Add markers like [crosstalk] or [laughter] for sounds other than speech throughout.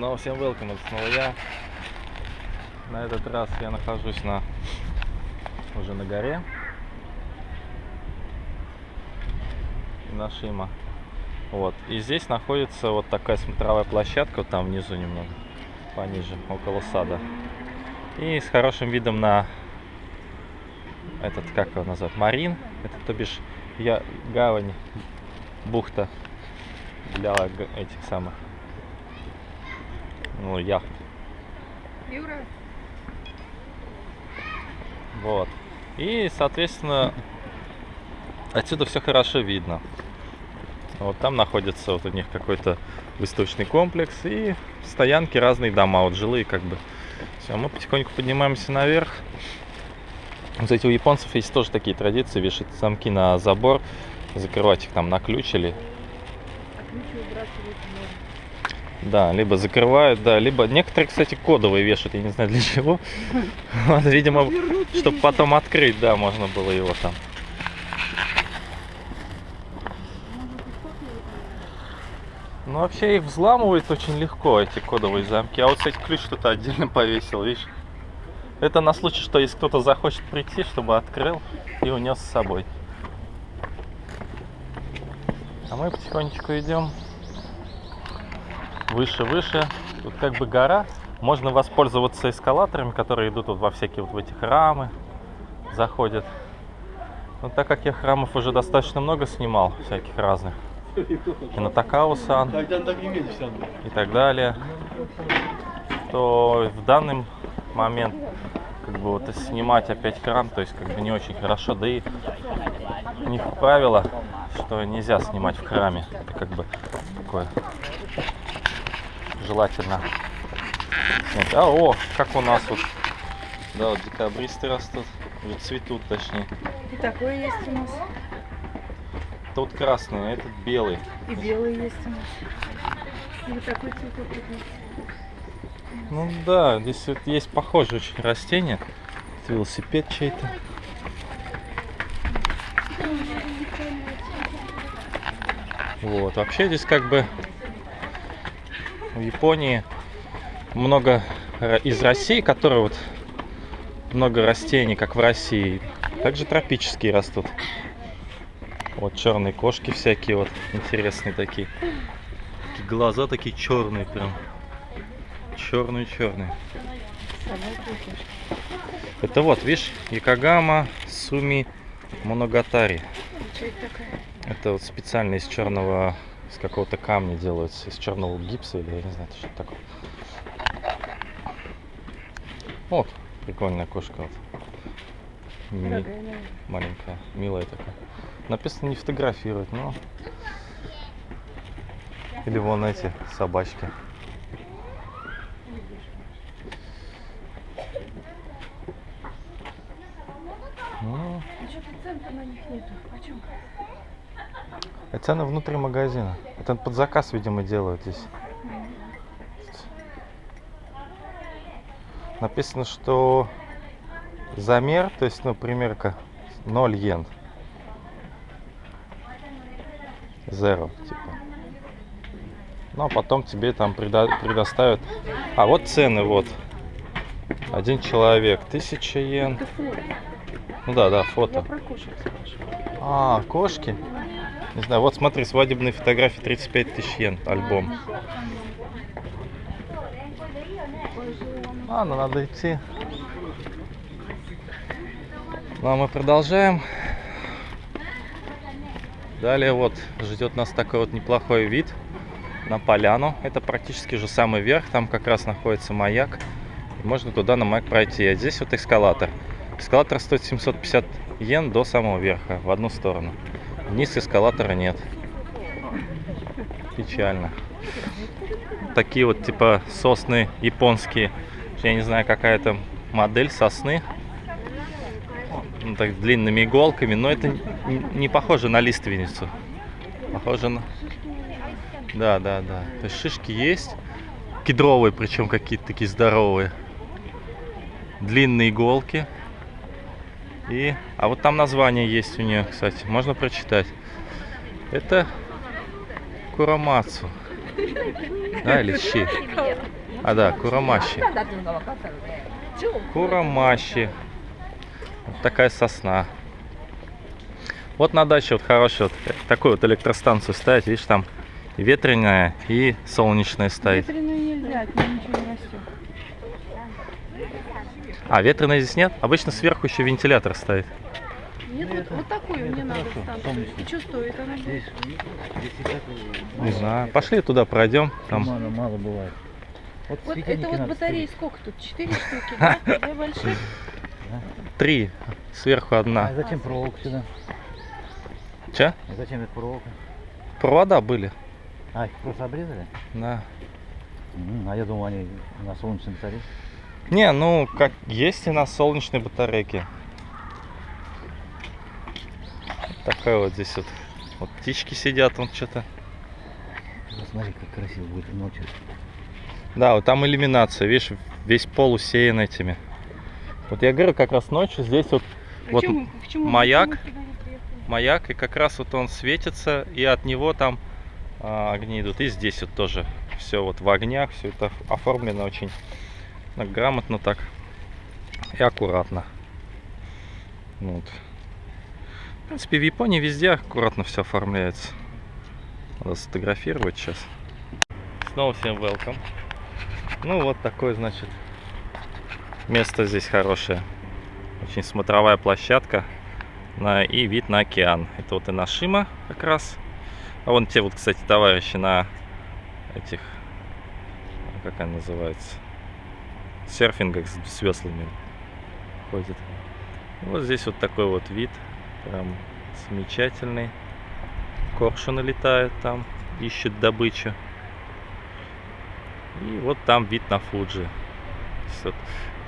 Снова всем welcome, это снова я. На этот раз я нахожусь на уже на горе. На Шима. Вот. И здесь находится вот такая смотровая площадка, вот там внизу немного, пониже, около сада. И с хорошим видом на этот, как его назвать, Марин. Это, то бишь, я, гавань, бухта для этих самых, ну, яхт. Юра, Вот. И, соответственно, отсюда все хорошо видно. Вот там находится вот у них какой-то выставочный комплекс и стоянки, разные дома, вот жилые как бы. Все, мы потихоньку поднимаемся наверх. Кстати, у японцев есть тоже такие традиции, вешать замки на забор, закрывать их там на ключ или а ключи выбрасывать можно. Да, либо закрывают, да, либо некоторые, кстати, кодовые вешают, я не знаю для чего. [laughs] Видимо, чтобы потом открыть, да, можно было его там. Ну, вообще их взламывают очень легко, эти кодовые замки. А вот, кстати, ключ кто-то отдельно повесил, видишь? Это на случай, что если кто-то захочет прийти, чтобы открыл и унес с собой. А мы потихонечку идем выше, выше. Тут как бы гора. Можно воспользоваться эскалаторами, которые идут вот во всякие вот в эти храмы, заходят. Но так как я храмов уже достаточно много снимал, всяких разных, Кинотакау-сан и так далее, то в данный момент как бы вот снимать опять храм, то есть как бы не очень хорошо, да и у них правило, что нельзя снимать в храме. Это как бы такое желательно. снять. А, о, как у нас вот, да, вот декабристы растут, или цветут точнее. И такой есть у нас. Тут красный, а этот белый. И белый есть у нас. И вот такой цветок вот есть. Ну да, здесь вот есть похожие очень растения. Это велосипед чей-то. Вот, вообще здесь как бы в Японии много ра- из России, которые вот много растений, как в России. Также тропические растут. Вот черные кошки всякие вот интересные такие. Такие глаза такие черные прям. Черные черные. Собака и кошка. Это вот, видишь, Якогама Суми Моногатари. Это вот специально из черного, из какого-то камня делается, из черного гипса или я не знаю, что такое. Вот, прикольная кошка вот. Ми- маленькая, милая такая. Написано не фотографировать, но... Или вон эти собачки. Ну, А что-то цен на них нету. Почем? А цены внутри магазина. Это под заказ, видимо, делают здесь. Написано, что замер, то есть, ну, примерка 0 йен. Zero, типа. Ну, а потом тебе там предо- предоставят... А, вот цены, вот. Один человек, 1000 йен. Ну да, да, фото. А, кошки? Не знаю, вот смотри, свадебные фотографии 35 тысяч йен, альбом. Ну надо идти. Ну а мы продолжаем. Далее вот ждет нас такой вот неплохой вид на поляну. Это практически же самый верх, там как раз находится маяк. Можно туда на маяк пройти. А здесь вот эскалатор. Эскалатор стоит 750 йен до самого верха, в одну сторону. Вниз эскалатора нет. Печально. Такие вот типа сосны японские. Я не знаю, какая там модель сосны. Ну, так, длинными иголками, но это не похоже на лиственницу. Похоже на... Да, да, да. То есть шишки есть. Кедровые, причем какие-то такие здоровые. Длинные иголки. И, а вот там название есть у нее, кстати, можно прочитать. Это Курамацу. Да, или щи? А, да, Курамаши. Курамаши. Вот такая сосна. Вот на даче вот хорошая вот такую вот электростанцию ставить, видишь, там ветреная и солнечная стоит. Ветреную нельзя, от ничего не растет. А, ветреной здесь нет? Обычно сверху еще вентилятор стоит. Нет, вот, вот такую мне надо станцию. И что стоит она? Здесь, Не знаю. Пошли туда пройдем. Там Мало, мало бывает. Вот, Вот это вот батареи ставить. сколько тут? Четыре штуки, да? [laughs] Две больших? три. Сверху А одна. зачем проволока сюда? Че? А зачем эта проволока? Провода были. А, их просто обрезали? Да. А я думал, они на солнечном батарее. Не, ну, как есть и на солнечной батарейке. Такая вот здесь вот. Вот птички сидят, вон что-то. Посмотри, как красиво будет ночью. Да, вот там иллюминация, видишь, весь пол усеян этими. Вот я говорю, как раз ночью здесь вот Вот Почему- почему мы маяк. маяк, и как раз вот он светится, и от него там а, огни идут. И здесь вот тоже все вот в огнях, все это оформлено очень грамотно так и аккуратно. Вот. В принципе, в Японии везде аккуратно все оформляется. Надо сфотографировать сейчас. Снова всем welcome. Ну вот такое, значит, место здесь хорошее. Очень смотровая площадка на, и вид на океан. Это вот и Нашима как раз. А вон те вот, кстати, товарищи на этих, как они называются, серфингах с, с веслами ходят. Вот здесь вот такой вот вид, прям замечательный. Коршуны летают там, ищут добычу. И вот там вид на Фуджи.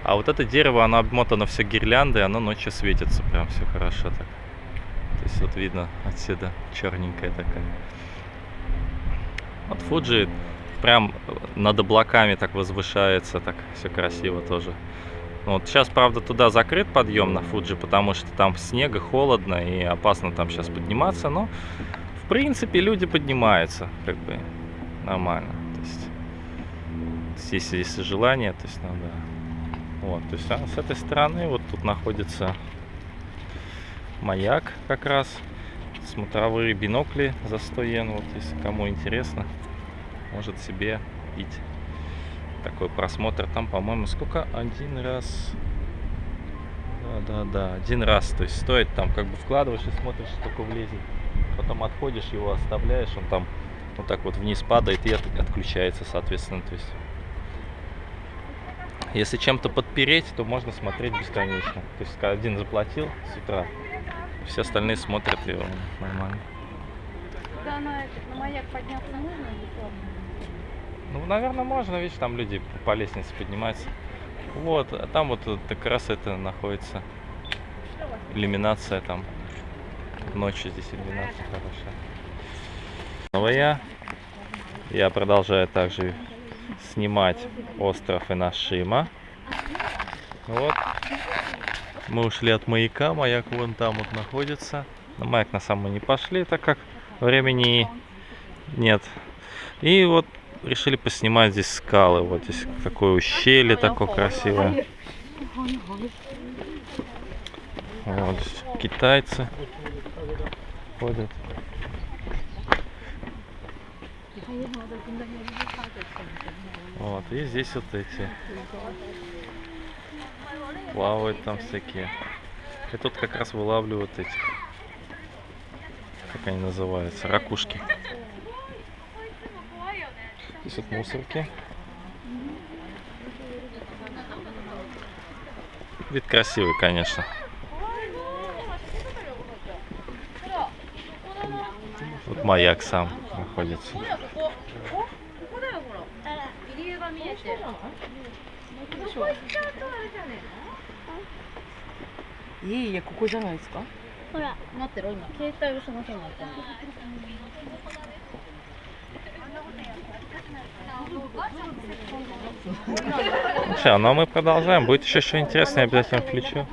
А вот это дерево, оно обмотано все гирляндой, оно ночью светится, прям все хорошо так. То есть вот видно отсюда черненькая такая. Вот Фуджи прям над облаками так возвышается, так все красиво тоже. Вот сейчас, правда, туда закрыт подъем на Фуджи, потому что там снега холодно и опасно там сейчас подниматься, но в принципе люди поднимаются, как бы нормально. То есть, если, если желание, то есть надо. Вот, то есть а с этой стороны вот тут находится маяк как раз, смотровые бинокли за 100 йен, вот если кому интересно, может себе купить такой просмотр. Там, по-моему, сколько? Один раз. Да, да, да, один раз. То есть стоит там, как бы вкладываешь и смотришь, сколько влезет. Потом отходишь, его оставляешь, он там вот так вот вниз падает и от- отключается, соответственно. То есть если чем-то подпереть, то можно смотреть бесконечно. То есть один заплатил с утра, все остальные смотрят его нормально. Да, на, этот, на маяк подняться можно бесплатно? Ну, наверное, можно, видишь, там люди по лестнице поднимаются. Вот, а там вот как раз это находится. Иллюминация там. Ночью здесь иллюминация хорошая. Снова я. Я продолжаю также снимать остров Инашима. Вот. Мы ушли от маяка, маяк вон там вот находится. На маяк на самом не пошли, так как времени нет. И вот решили поснимать здесь скалы. Вот здесь какое ущелье такое красивое. Вот здесь китайцы ходят. Вот, и здесь вот эти плавают там всякие. И тут как раз вылавливают эти, как они называются, ракушки. Здесь вот мусорки. Вид красивый, конечно. Тут маяк сам находится. 江が見えて。いえいえ、ここじゃないですか。ほら、待ってろ、今、携帯をその日になったんだ。 Все, ну а мы продолжаем. Будет еще что интересное, я обязательно включу.